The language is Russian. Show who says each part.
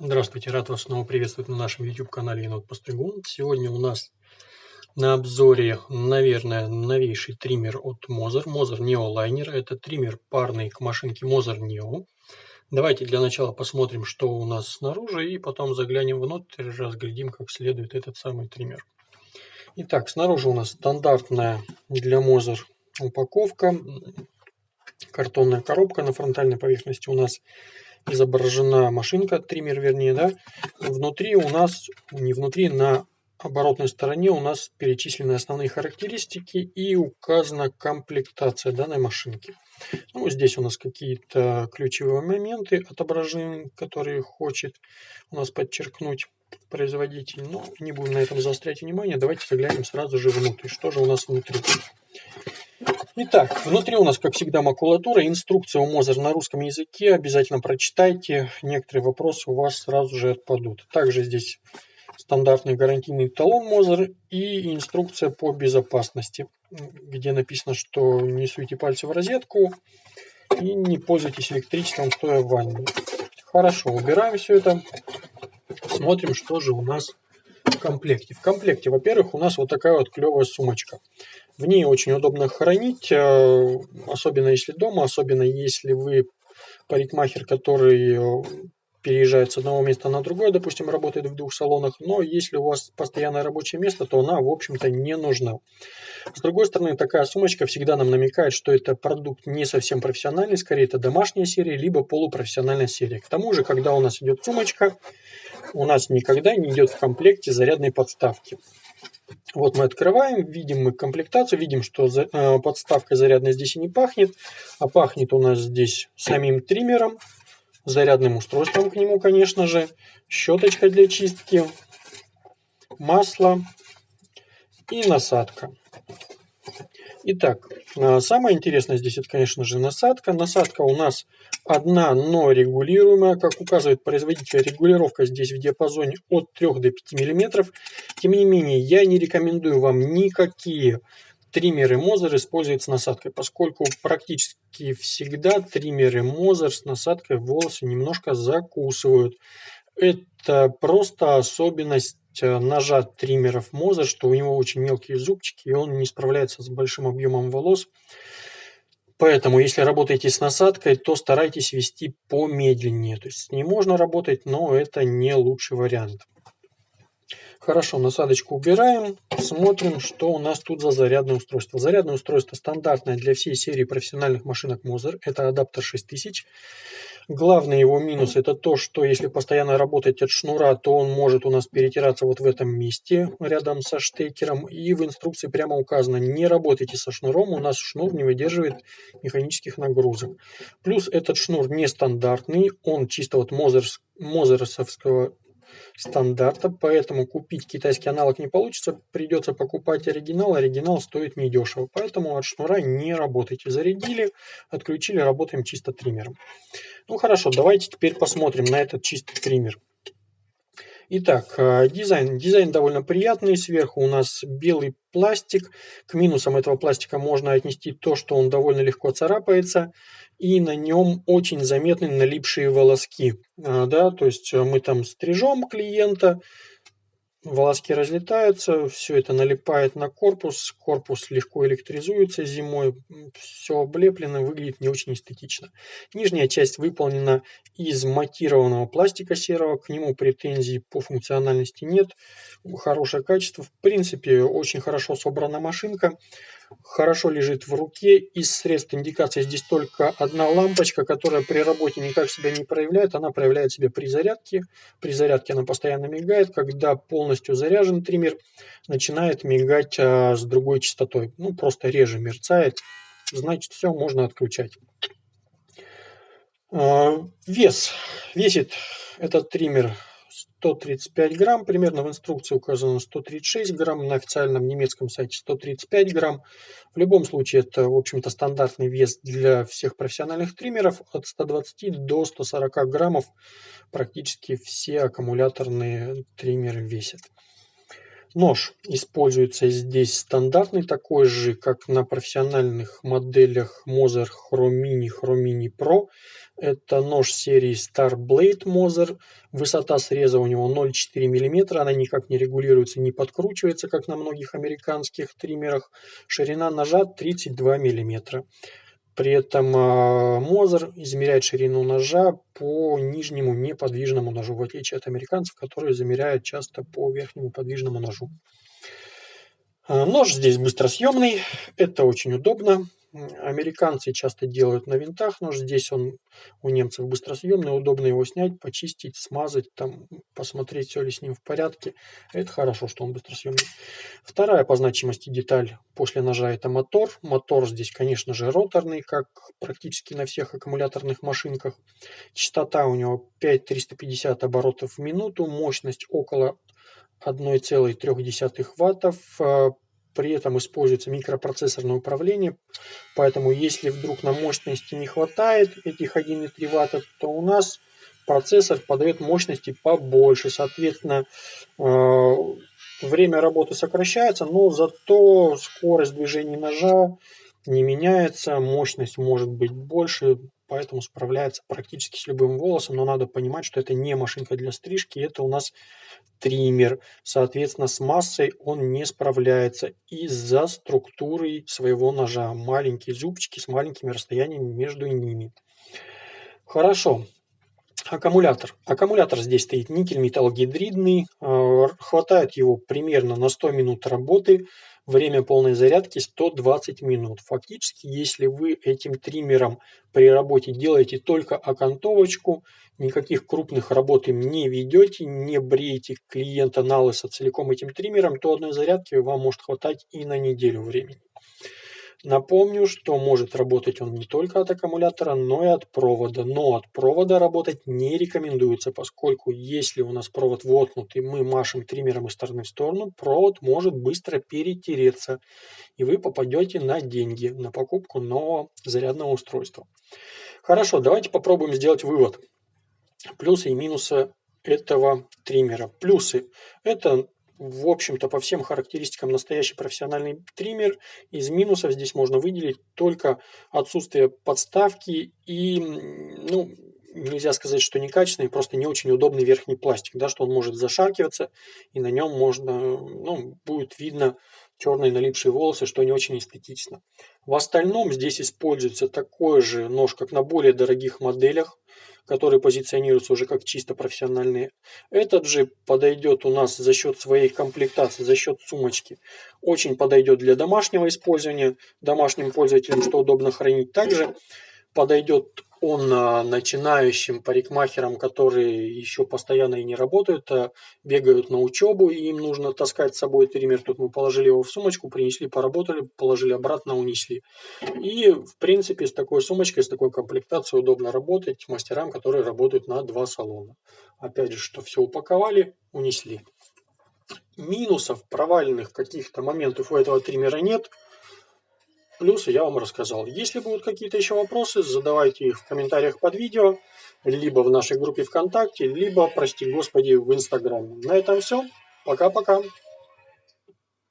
Speaker 1: Здравствуйте, рад вас снова приветствовать на нашем YouTube-канале Енот Постригун. Сегодня у нас на обзоре, наверное, новейший триммер от Moser. Moser Neo Liner. Это триммер парный к машинке Moser Neo. Давайте для начала посмотрим, что у нас снаружи, и потом заглянем внутрь, разглядим как следует этот самый триммер. Итак, снаружи у нас стандартная для Moser упаковка. Картонная коробка на фронтальной поверхности у нас изображена машинка, триммер вернее, да, внутри у нас, не внутри, на оборотной стороне у нас перечислены основные характеристики и указана комплектация данной машинки. Ну, здесь у нас какие-то ключевые моменты отображены, которые хочет у нас подчеркнуть производитель. Но не будем на этом заострять внимание. Давайте заглянем сразу же внутрь. Что же у нас внутри? Итак, внутри у нас, как всегда, макулатура, инструкция у Мозер на русском языке. Обязательно прочитайте, некоторые вопросы у вас сразу же отпадут. Также здесь стандартный гарантийный талон Мозер и инструкция по безопасности, где написано, что не суйте пальцы в розетку и не пользуйтесь электричеством, стоя в ванне. Хорошо, убираем все это, смотрим, что же у нас комплекте. В комплекте, во-первых, у нас вот такая вот клевая сумочка. В ней очень удобно хранить, э, особенно если дома, особенно если вы парикмахер, который э, переезжает с одного места на другое, допустим, работает в двух салонах, но если у вас постоянное рабочее место, то она, в общем-то, не нужна. С другой стороны, такая сумочка всегда нам намекает, что это продукт не совсем профессиональный, скорее это домашняя серия, либо полупрофессиональная серия. К тому же, когда у нас идет сумочка, у нас никогда не идет в комплекте зарядной подставки. Вот мы открываем, видим мы комплектацию, видим, что э, подставка зарядная здесь и не пахнет, а пахнет у нас здесь самим триммером, зарядным устройством к нему, конечно же, щеточка для чистки, масло и насадка. Итак, самое интересное здесь это, конечно же, насадка. Насадка у нас одна, но регулируемая. Как указывает производитель, регулировка здесь в диапазоне от 3 до 5 мм. Тем не менее, я не рекомендую вам никакие триммеры Мозер использовать с насадкой, поскольку практически всегда триммеры Мозер с насадкой волосы немножко закусывают. Это просто особенность ножа триммеров Моза, что у него очень мелкие зубчики, и он не справляется с большим объемом волос. Поэтому, если работаете с насадкой, то старайтесь вести помедленнее. То есть с ней можно работать, но это не лучший вариант. Хорошо, насадочку убираем. Смотрим, что у нас тут за зарядное устройство. Зарядное устройство стандартное для всей серии профессиональных машинок Moser. Это адаптер 6000. Главный его минус это то, что если постоянно работать от шнура, то он может у нас перетираться вот в этом месте рядом со штекером. И в инструкции прямо указано, не работайте со шнуром, у нас шнур не выдерживает механических нагрузок. Плюс этот шнур нестандартный, он чисто вот мозерсовского стандарта, поэтому купить китайский аналог не получится, придется покупать оригинал, оригинал стоит недешево, поэтому от шнура не работайте. Зарядили, отключили, работаем чисто триммером. Ну хорошо, давайте теперь посмотрим на этот чистый триммер. Итак, э, дизайн. Дизайн довольно приятный. Сверху у нас белый пластик. К минусам этого пластика можно отнести то, что он довольно легко царапается. И на нем очень заметны налипшие волоски. Э, да, то есть э, мы там стрижем клиента, волоски разлетаются, все это налипает на корпус, корпус легко электризуется зимой, все облеплено, выглядит не очень эстетично. Нижняя часть выполнена из матированного пластика серого, к нему претензий по функциональности нет, хорошее качество, в принципе очень хорошо собрана машинка хорошо лежит в руке. Из средств индикации здесь только одна лампочка, которая при работе никак себя не проявляет. Она проявляет себя при зарядке. При зарядке она постоянно мигает. Когда полностью заряжен триммер, начинает мигать а, с другой частотой. Ну, просто реже мерцает. Значит, все, можно отключать. А, вес. Весит этот триммер 135 грамм, примерно в инструкции указано 136 грамм, на официальном немецком сайте 135 грамм. В любом случае это, в общем-то, стандартный вес для всех профессиональных триммеров от 120 до 140 граммов. Практически все аккумуляторные триммеры весят. Нож используется здесь стандартный, такой же, как на профессиональных моделях Moser Chromini, Chromini Pro. Это нож серии Star Blade Moser. Высота среза у него 0,4 мм. Она никак не регулируется, не подкручивается, как на многих американских триммерах. Ширина ножа 32 мм. При этом Мозер измеряет ширину ножа по нижнему неподвижному ножу, в отличие от американцев, которые замеряют часто по верхнему подвижному ножу. А, нож здесь быстросъемный, это очень удобно. Американцы часто делают на винтах нож, здесь он у немцев быстросъемный, удобно его снять, почистить, смазать, там, посмотреть, все ли с ним в порядке. Это хорошо, что он быстросъемный. Вторая по значимости деталь после ножа это мотор. Мотор здесь, конечно же, роторный, как практически на всех аккумуляторных машинках. Частота у него 5350 оборотов в минуту, мощность около 1,3 ваттов. При этом используется микропроцессорное управление, поэтому если вдруг на мощности не хватает этих 1,3 Вт, то у нас процессор подает мощности побольше. Соответственно, э, время работы сокращается, но зато скорость движения ножа не меняется, мощность может быть больше, поэтому справляется практически с любым волосом, но надо понимать, что это не машинка для стрижки, это у нас триммер. Соответственно, с массой он не справляется из-за структуры своего ножа. Маленькие зубчики с маленькими расстояниями между ними. Хорошо. Аккумулятор. Аккумулятор здесь стоит никель металлогидридный. Э, хватает его примерно на 100 минут работы. Время полной зарядки 120 минут. Фактически, если вы этим триммером при работе делаете только окантовочку, никаких крупных работ им не ведете, не бреете клиента на лысо целиком этим триммером, то одной зарядки вам может хватать и на неделю времени. Напомню, что может работать он не только от аккумулятора, но и от провода. Но от провода работать не рекомендуется, поскольку если у нас провод воткнут и мы машем триммером из стороны в сторону, провод может быстро перетереться, и вы попадете на деньги, на покупку нового зарядного устройства. Хорошо, давайте попробуем сделать вывод. Плюсы и минусы этого триммера. Плюсы – это в общем-то, по всем характеристикам настоящий профессиональный триммер. Из минусов здесь можно выделить только отсутствие подставки и, ну, нельзя сказать, что некачественный, просто не очень удобный верхний пластик, да, что он может зашаркиваться, и на нем можно, ну, будет видно черные налипшие волосы, что не очень эстетично. В остальном здесь используется такой же нож, как на более дорогих моделях, которые позиционируются уже как чисто профессиональные. Этот же подойдет у нас за счет своей комплектации, за счет сумочки. Очень подойдет для домашнего использования, домашним пользователям, что удобно хранить. Также подойдет он начинающим парикмахерам, которые еще постоянно и не работают, а бегают на учебу, и им нужно таскать с собой триммер. Тут мы положили его в сумочку, принесли, поработали, положили обратно, унесли. И, в принципе, с такой сумочкой, с такой комплектацией удобно работать мастерам, которые работают на два салона. Опять же, что все упаковали, унесли. Минусов, провальных каких-то моментов у этого триммера нет – Плюсы я вам рассказал. Если будут какие-то еще вопросы, задавайте их в комментариях под видео, либо в нашей группе ВКонтакте, либо, прости господи, в Инстаграме. На этом все. Пока-пока.